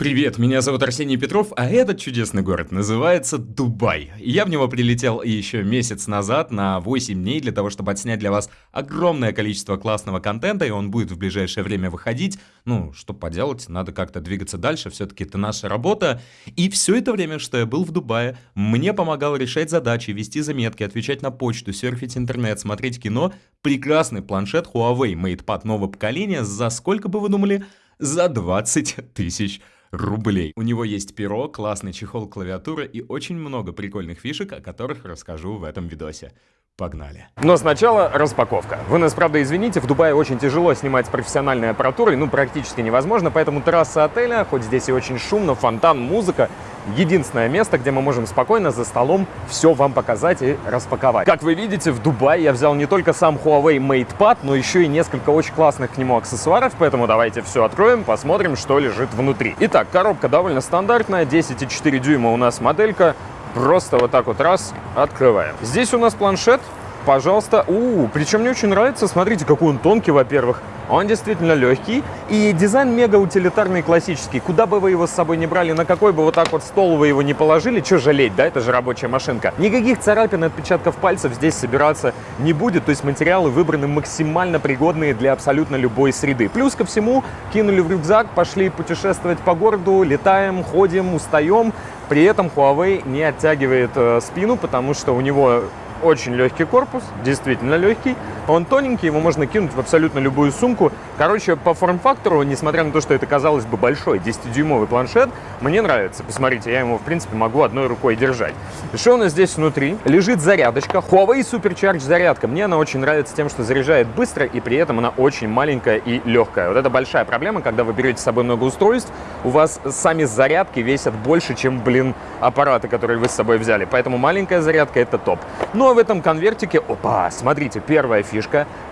Привет, меня зовут Арсений Петров, а этот чудесный город называется Дубай. Я в него прилетел еще месяц назад на 8 дней для того, чтобы отснять для вас огромное количество классного контента, и он будет в ближайшее время выходить. Ну, что поделать, надо как-то двигаться дальше, все-таки это наша работа. И все это время, что я был в Дубае, мне помогал решать задачи, вести заметки, отвечать на почту, серфить интернет, смотреть кино прекрасный планшет Huawei MatePad нового поколения за сколько бы вы думали? За 20 тысяч рублей. У него есть перо, классный чехол клавиатуры и очень много прикольных фишек, о которых расскажу в этом видосе. Погнали. Но сначала распаковка. Вы нас, правда, извините, в Дубае очень тяжело снимать профессиональной аппаратурой, ну, практически невозможно, поэтому трасса отеля, хоть здесь и очень шумно, фонтан, музыка, единственное место, где мы можем спокойно за столом все вам показать и распаковать. Как вы видите, в Дубае я взял не только сам Huawei MatePad, но еще и несколько очень классных к нему аксессуаров, поэтому давайте все откроем, посмотрим, что лежит внутри. Итак, коробка довольно стандартная, 10,4 дюйма у нас моделька, просто вот так вот раз открываем. Здесь у нас планшет, пожалуйста. У, причем мне очень нравится, смотрите, какой он тонкий, во-первых. Он действительно легкий. И дизайн мега утилитарный классический. Куда бы вы его с собой не брали, на какой бы вот так вот стол вы его не положили, что жалеть, да, это же рабочая машинка. Никаких царапин, отпечатков пальцев здесь собираться не будет. То есть материалы выбраны максимально пригодные для абсолютно любой среды. Плюс ко всему, кинули в рюкзак, пошли путешествовать по городу, летаем, ходим, устаем. При этом Huawei не оттягивает э, спину, потому что у него очень легкий корпус, действительно легкий. Он тоненький, его можно кинуть в абсолютно любую сумку. Короче, по форм-фактору, несмотря на то, что это казалось бы большой 10-дюймовый планшет, мне нравится. Посмотрите, я его, в принципе, могу одной рукой держать. Что у нас здесь внутри? Лежит зарядочка. Huawei Supercharge зарядка. Мне она очень нравится тем, что заряжает быстро, и при этом она очень маленькая и легкая. Вот это большая проблема, когда вы берете с собой много устройств, у вас сами зарядки весят больше, чем, блин, аппараты, которые вы с собой взяли. Поэтому маленькая зарядка — это топ. Ну а в этом конвертике, опа, смотрите, первая фишка,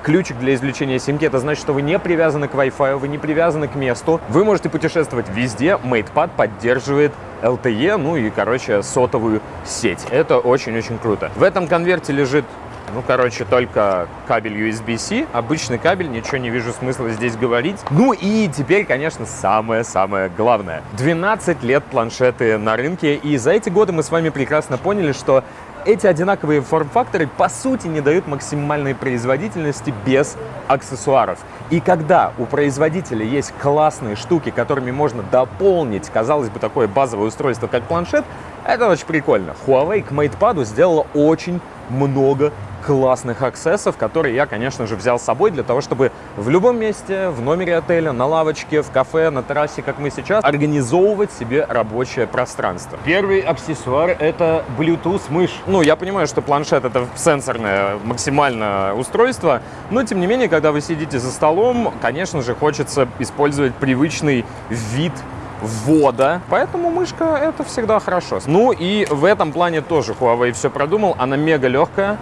ключик для извлечения симки, это значит, что вы не привязаны к Wi-Fi, вы не привязаны к месту, вы можете путешествовать везде, MatePad поддерживает LTE, ну и, короче, сотовую сеть. Это очень-очень круто. В этом конверте лежит ну, короче, только кабель USB-C. Обычный кабель, ничего не вижу смысла здесь говорить. Ну и теперь, конечно, самое-самое главное. 12 лет планшеты на рынке, и за эти годы мы с вами прекрасно поняли, что эти одинаковые форм-факторы по сути не дают максимальной производительности без аксессуаров. И когда у производителя есть классные штуки, которыми можно дополнить, казалось бы, такое базовое устройство, как планшет, это очень прикольно. Huawei к MatePad сделала очень много классных аксессов, которые я, конечно же, взял с собой для того, чтобы в любом месте, в номере отеля, на лавочке, в кафе, на террасе, как мы сейчас, организовывать себе рабочее пространство. Первый аксессуар — это Bluetooth мышь. Ну, я понимаю, что планшет — это сенсорное максимально устройство, но, тем не менее, когда вы сидите за столом, конечно же, хочется использовать привычный вид ввода. Поэтому мышка — это всегда хорошо. Ну и в этом плане тоже Huawei все продумал. Она мега легкая,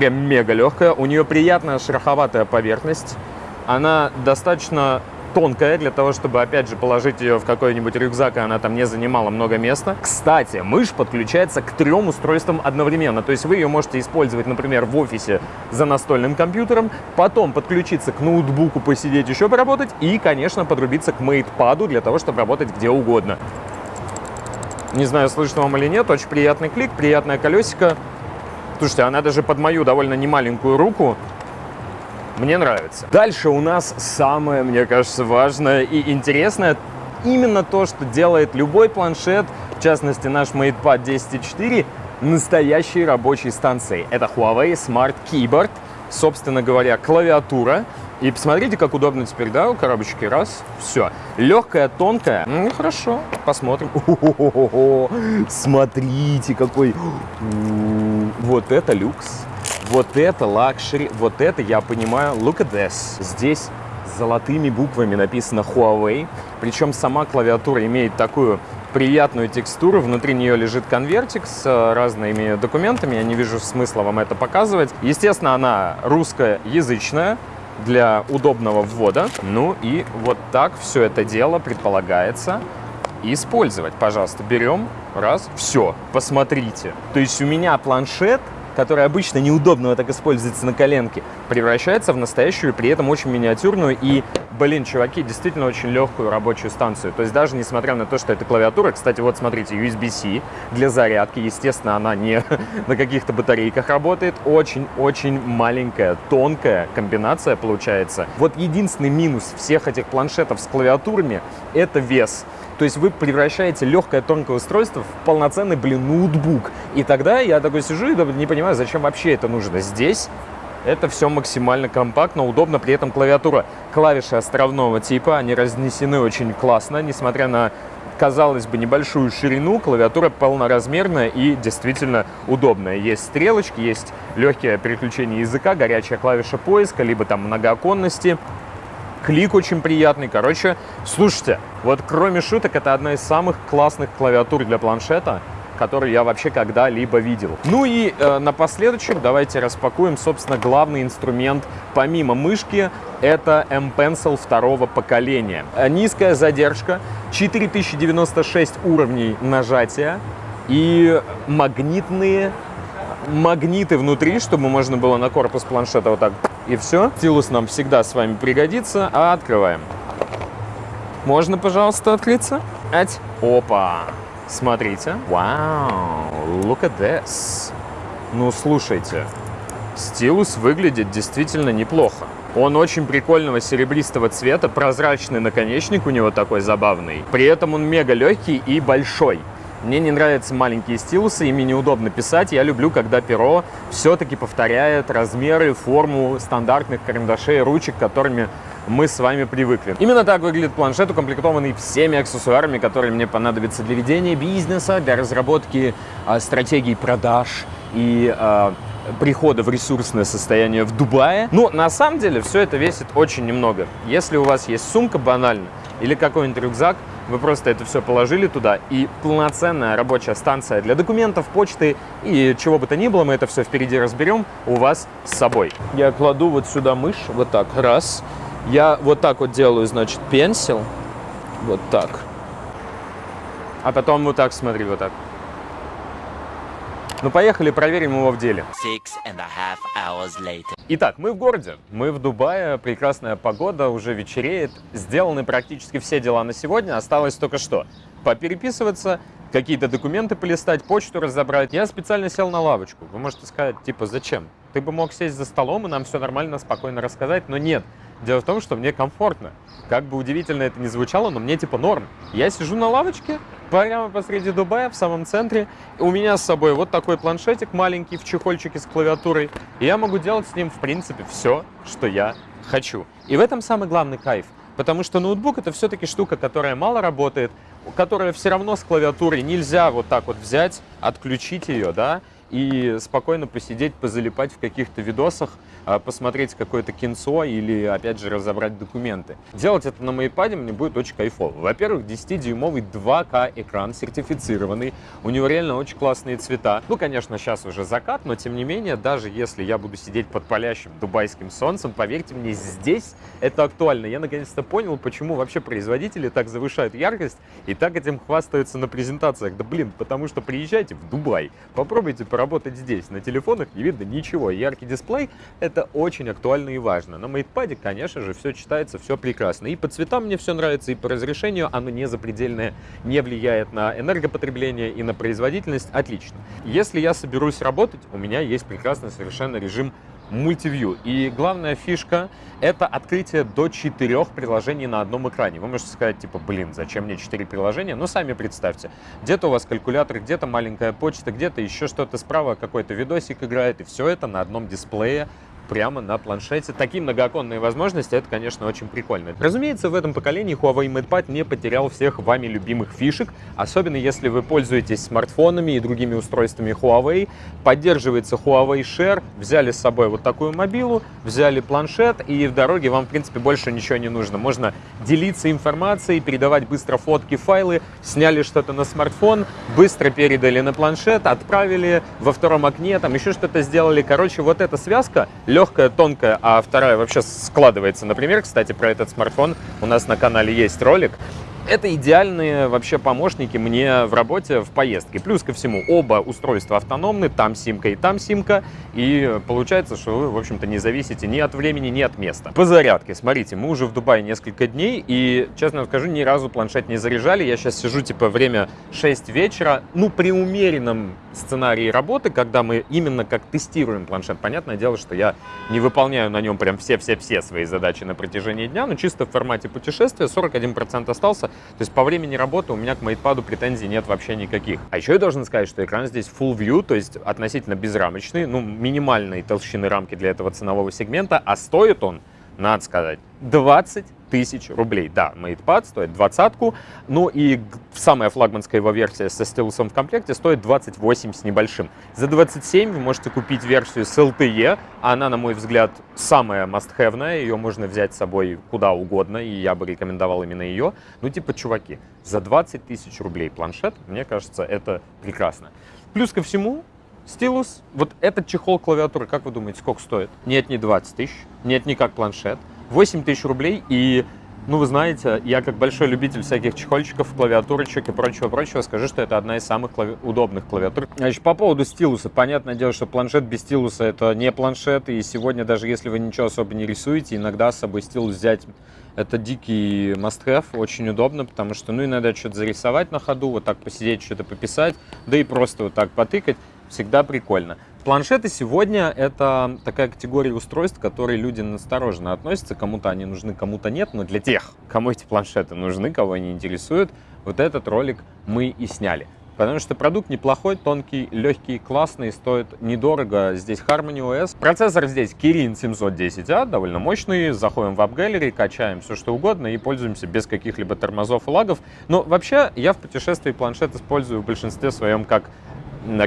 прям мега легкая. У нее приятная шероховатая поверхность. Она достаточно тонкая для того, чтобы, опять же, положить ее в какой-нибудь рюкзак, и она там не занимала много места. Кстати, мышь подключается к трем устройствам одновременно. То есть вы ее можете использовать, например, в офисе за настольным компьютером, потом подключиться к ноутбуку, посидеть еще поработать и, конечно, подрубиться к мейтпаду для того, чтобы работать где угодно. Не знаю, слышно вам или нет, очень приятный клик, приятное колесико. Слушайте, она даже под мою довольно немаленькую руку мне нравится. Дальше у нас самое, мне кажется, важное и интересное. Именно то, что делает любой планшет, в частности наш MatePad 10.4, настоящей рабочей станцией. Это Huawei Smart Keyboard, собственно говоря, клавиатура. И посмотрите, как удобно теперь, да, у коробочки. Раз, все. Легкая, тонкая. Ну, хорошо, посмотрим. О -о Смотрите, какой... Вот это люкс. Вот это luxury, вот это я понимаю. Look at this. Здесь золотыми буквами написано Huawei. Причем сама клавиатура имеет такую приятную текстуру. Внутри нее лежит конвертик с э, разными документами. Я не вижу смысла вам это показывать. Естественно, она русскоязычная для удобного ввода. Ну и вот так все это дело предполагается использовать. Пожалуйста, берем, раз, все, посмотрите. То есть у меня планшет которая обычно неудобно так используется на коленке, превращается в настоящую, при этом очень миниатюрную и, блин, чуваки, действительно очень легкую рабочую станцию. То есть даже несмотря на то, что это клавиатура, кстати, вот смотрите, USB-C для зарядки, естественно, она не на каких-то батарейках работает, очень-очень маленькая, тонкая комбинация получается. Вот единственный минус всех этих планшетов с клавиатурами — это вес. То есть вы превращаете легкое тонкое устройство в полноценный, блин, ноутбук. И тогда я такой сижу и не понимаю, зачем вообще это нужно. Здесь это все максимально компактно, удобно, при этом клавиатура, клавиши островного типа, они разнесены очень классно, несмотря на, казалось бы, небольшую ширину, клавиатура полноразмерная и действительно удобная. Есть стрелочки, есть легкие переключение языка, горячая клавиша поиска, либо там многооконности, клик очень приятный. Короче, слушайте, вот кроме шуток, это одна из самых классных клавиатур для планшета, которую я вообще когда-либо видел. Ну и э, напоследочек давайте распакуем, собственно, главный инструмент помимо мышки. Это M-Pencil второго поколения. Э, низкая задержка, 4096 уровней нажатия и магнитные магниты внутри, чтобы можно было на корпус планшета вот так и все. Стилус нам всегда с вами пригодится. А открываем. Можно, пожалуйста, открыться? Ать. Опа. Смотрите. Вау. Look at this. Ну, слушайте. Стилус выглядит действительно неплохо. Он очень прикольного серебристого цвета, прозрачный наконечник у него такой забавный. При этом он мега легкий и большой. Мне не нравятся маленькие стилусы, ими неудобно писать. Я люблю, когда перо все-таки повторяет размеры, форму стандартных карандашей, ручек, которыми мы с вами привыкли. Именно так выглядит планшет, укомплектованный всеми аксессуарами, которые мне понадобятся для ведения бизнеса, для разработки э, стратегий продаж и э, прихода в ресурсное состояние в Дубае. Но на самом деле все это весит очень немного. Если у вас есть сумка банально или какой-нибудь рюкзак, вы просто это все положили туда, и полноценная рабочая станция для документов, почты и чего бы то ни было, мы это все впереди разберем, у вас с собой. Я кладу вот сюда мышь, вот так, раз. Я вот так вот делаю, значит, пенсил, вот так. А потом вот так, смотри, вот так. Ну, поехали, проверим его в деле. Итак, мы в городе, мы в Дубае, прекрасная погода, уже вечереет. Сделаны практически все дела на сегодня, осталось только что попереписываться, какие-то документы полистать, почту разобрать. Я специально сел на лавочку. Вы можете сказать, типа, зачем? Ты бы мог сесть за столом и нам все нормально, спокойно рассказать, но нет. Дело в том, что мне комфортно. Как бы удивительно это ни звучало, но мне типа норм. Я сижу на лавочке, прямо посреди Дубая, в самом центре. У меня с собой вот такой планшетик маленький в чехольчике с клавиатурой. И я могу делать с ним, в принципе, все, что я хочу. И в этом самый главный кайф. Потому что ноутбук это все-таки штука, которая мало работает, которая все равно с клавиатурой. Нельзя вот так вот взять, отключить ее, да, и спокойно посидеть, позалипать в каких-то видосах, а, посмотреть какое-то кинцо или, опять же, разобрать документы. Делать это на моейпаде мне будет очень кайфово. Во-первых, 10-дюймовый 2К экран сертифицированный, у него реально очень классные цвета. Ну, конечно, сейчас уже закат, но тем не менее, даже если я буду сидеть под палящим дубайским солнцем, поверьте мне, здесь это актуально. Я наконец-то понял, почему вообще производители так завышают яркость и так этим хвастаются на презентациях. Да блин, потому что приезжайте в Дубай, попробуйте поработать здесь. На телефонах не видно ничего. Яркий дисплей — это очень актуально и важно. На мейтпаде, конечно же, все читается, все прекрасно. И по цветам мне все нравится, и по разрешению оно не запредельное, не влияет на энергопотребление и на производительность. Отлично. Если я соберусь работать, у меня есть прекрасный совершенно режим мультивью. И главная фишка — это открытие до четырех приложений на одном экране. Вы можете сказать, типа, блин, зачем мне четыре приложения? Ну, сами представьте. Где-то у вас калькулятор, где-то маленькая почта, где-то еще что-то справа, какой-то видосик играет, и все это на одном дисплее прямо на планшете. Такие многооконные возможности, это, конечно, очень прикольно. Разумеется, в этом поколении Huawei MatePad не потерял всех вами любимых фишек, особенно если вы пользуетесь смартфонами и другими устройствами Huawei. Поддерживается Huawei Share, взяли с собой вот такую мобилу, взяли планшет, и в дороге вам, в принципе, больше ничего не нужно. Можно делиться информацией, передавать быстро фотки, файлы, сняли что-то на смартфон, быстро передали на планшет, отправили во втором окне, там еще что-то сделали. Короче, вот эта связка легкая, тонкая, а вторая вообще складывается. Например, кстати, про этот смартфон у нас на канале есть ролик. Это идеальные вообще помощники мне в работе, в поездке. Плюс ко всему, оба устройства автономны, там симка и там симка, и получается, что вы, в общем-то, не зависите ни от времени, ни от места. По зарядке, смотрите, мы уже в Дубае несколько дней, и, честно скажу, ни разу планшет не заряжали. Я сейчас сижу, типа, время 6 вечера, ну, при умеренном сценарии работы, когда мы именно как тестируем планшет. Понятное дело, что я не выполняю на нем прям все-все-все свои задачи на протяжении дня, но чисто в формате путешествия 41% остался. То есть по времени работы у меня к MatePad претензий нет вообще никаких. А еще я должен сказать, что экран здесь Full View, то есть относительно безрамочный, ну, минимальной толщины рамки для этого ценового сегмента, а стоит он, надо сказать, 20 тысяч рублей. Да, MatePad стоит двадцатку, ну и самая флагманская его версия со стилусом в комплекте стоит 28 с небольшим. За 27 вы можете купить версию с LTE, она, на мой взгляд, самая must-have, ее можно взять с собой куда угодно, и я бы рекомендовал именно ее. Ну, типа, чуваки, за 20 тысяч рублей планшет, мне кажется, это прекрасно. Плюс ко всему, стилус, вот этот чехол клавиатуры, как вы думаете, сколько стоит? Нет, не 20 тысяч, нет, не как планшет. 8 тысяч рублей, и, ну, вы знаете, я как большой любитель всяких чехольчиков, клавиатурочек и прочего-прочего скажу, что это одна из самых клави... удобных клавиатур. Значит, по поводу стилуса. Понятное дело, что планшет без стилуса это не планшет, и сегодня даже если вы ничего особо не рисуете, иногда с собой стилус взять это дикий must-have, очень удобно, потому что, ну, иногда что-то зарисовать на ходу, вот так посидеть, что-то пописать, да и просто вот так потыкать, всегда прикольно. Планшеты сегодня это такая категория устройств, к которой люди настороженно относятся. Кому-то они нужны, кому-то нет. Но для тех, кому эти планшеты нужны, кого они интересуют, вот этот ролик мы и сняли. Потому что продукт неплохой, тонкий, легкий, классный, стоит недорого. Здесь Harmony OS. Процессор здесь Kirin 710A, довольно мощный. Заходим в App Gallery, качаем все что угодно и пользуемся без каких-либо тормозов и лагов. Но вообще я в путешествии планшет использую в большинстве своем как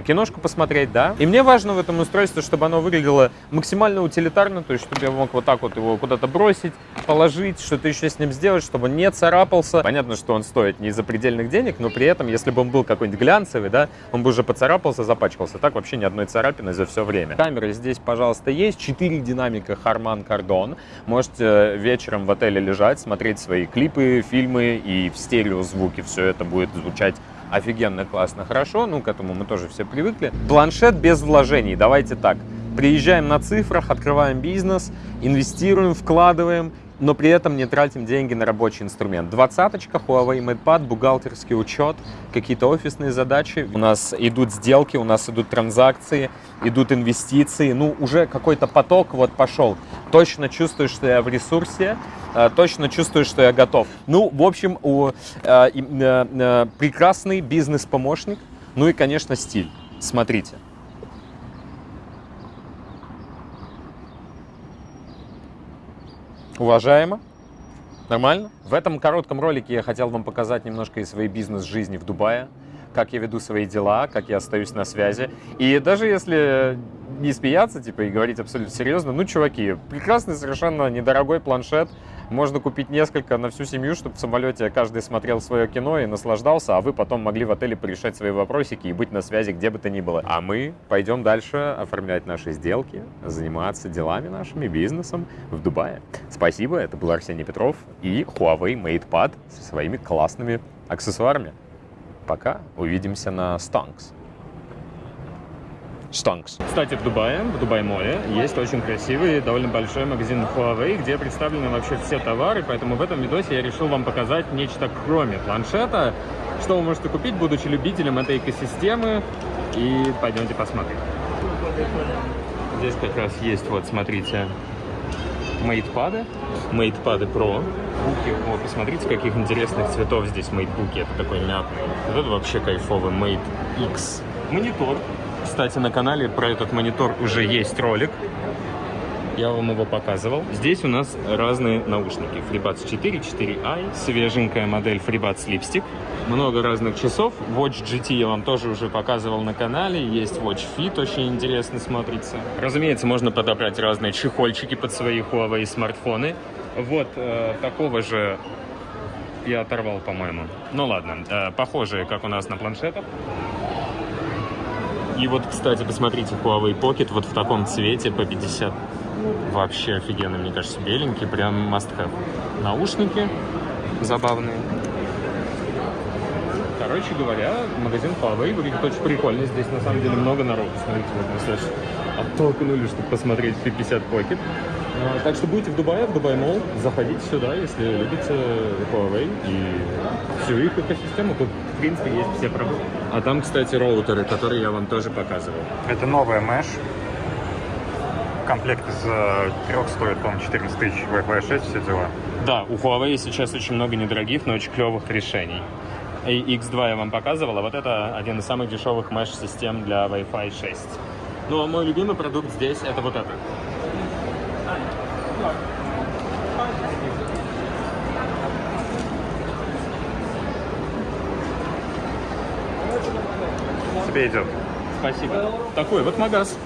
киношку посмотреть, да. И мне важно в этом устройстве, чтобы оно выглядело максимально утилитарно, то есть чтобы я мог вот так вот его куда-то бросить, положить, что-то еще с ним сделать, чтобы он не царапался. Понятно, что он стоит не за предельных денег, но при этом, если бы он был какой-нибудь глянцевый, да, он бы уже поцарапался, запачкался. Так вообще ни одной царапины за все время. Камеры здесь, пожалуйста, есть. Четыре динамика Harman Kardon. Можете вечером в отеле лежать, смотреть свои клипы, фильмы и в стерео звуки все это будет звучать офигенно, классно, хорошо, ну, к этому мы тоже все привыкли. Планшет без вложений, давайте так. Приезжаем на цифрах, открываем бизнес, инвестируем, вкладываем, но при этом не тратим деньги на рабочий инструмент. Двадцаточка, Huawei MatePad, бухгалтерский учет, какие-то офисные задачи. У нас идут сделки, у нас идут транзакции, идут инвестиции. Ну, уже какой-то поток вот пошел. Точно чувствую, что я в ресурсе, э, точно чувствую, что я готов. Ну, в общем, у, э, э, прекрасный бизнес-помощник. Ну и, конечно, стиль. Смотрите. Уважаемо. Нормально? В этом коротком ролике я хотел вам показать немножко из своей бизнес-жизни в Дубае, как я веду свои дела, как я остаюсь на связи. И даже если не смеяться, типа, и говорить абсолютно серьезно, ну, чуваки, прекрасный совершенно недорогой планшет, можно купить несколько на всю семью, чтобы в самолете каждый смотрел свое кино и наслаждался, а вы потом могли в отеле порешать свои вопросики и быть на связи где бы то ни было. А мы пойдем дальше оформлять наши сделки, заниматься делами нашими, бизнесом в Дубае. Спасибо, это был Арсений Петров и Huawei MatePad со своими классными аксессуарами. Пока, увидимся на Stonks. Stonks. Кстати, в Дубае, в Дубай-моле, есть очень красивый, довольно большой магазин Huawei, где представлены вообще все товары, поэтому в этом видосе я решил вам показать нечто кроме планшета, что вы можете купить, будучи любителем этой экосистемы, и пойдемте посмотрим. Здесь как раз есть, вот, смотрите, MatePad, MatePad Pro. Буки, вот, посмотрите, каких интересных цветов здесь MateBook. Это такой мятный. Вот это вообще кайфовый Mate X. Монитор кстати, на канале про этот монитор уже есть ролик. Я вам его показывал. Здесь у нас разные наушники. FreeBuds 4, 4i, свеженькая модель FreeBuds Lipstick. Много разных часов. Watch GT я вам тоже уже показывал на канале. Есть Watch Fit, очень интересно смотрится. Разумеется, можно подобрать разные чехольчики под свои Huawei смартфоны. Вот э, такого же я оторвал, по-моему. Ну ладно, э, похожие, как у нас на планшетах. И вот, кстати, посмотрите, Huawei Pocket вот в таком цвете по 50. Вообще офигенно, мне кажется, беленький, прям must have. Наушники забавные. Короче говоря, магазин Huawei выглядит очень прикольно. Здесь на самом деле много народу. Смотрите, вот мы слышь, оттолкнули, чтобы посмотреть P50 Pocket. А, Так что будете в Дубае, в Дубай Мол, заходите сюда, если любите Huawei и всю их экосистему. Тут, в принципе, есть все продукты. А там, кстати, роутеры, которые я вам тоже показывал. Это новая Mesh. Комплект из трех стоит, по-моему, 14 тысяч. Wi-Fi 6, все дела. Да, у Huawei сейчас очень много недорогих, но очень клевых решений. И X2 я вам показывал, а вот это один из самых дешевых mesh-систем для Wi-Fi 6. Ну, а мой любимый продукт здесь это вот это. Тебе идет. Спасибо. Такой вот магаз.